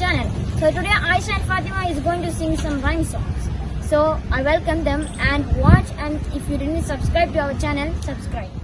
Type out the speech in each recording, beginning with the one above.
So today Aisha and Fatima is going to sing some rhyme songs. So I welcome them and watch and if you didn't subscribe to our channel, subscribe.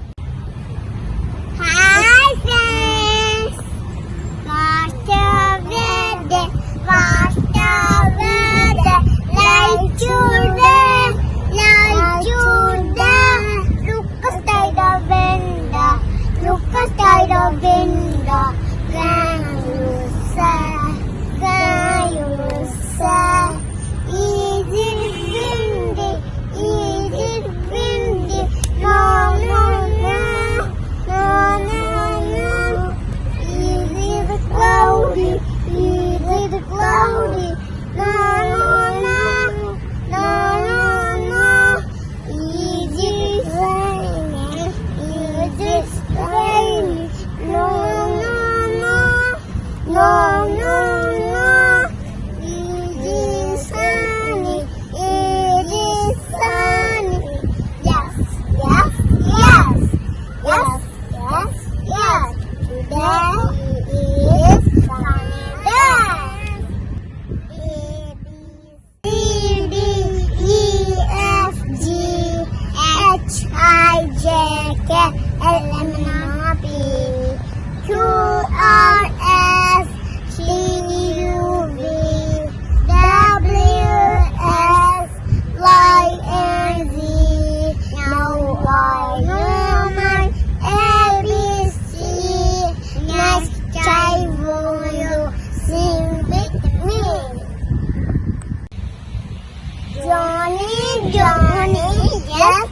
Love. I, J, K, L, M, N, O, P, Q, R, S, T, U, V, W, S, Y, and Z. Now I know my ABC. Next time will you sing with me? Johnny, Johnny, yes.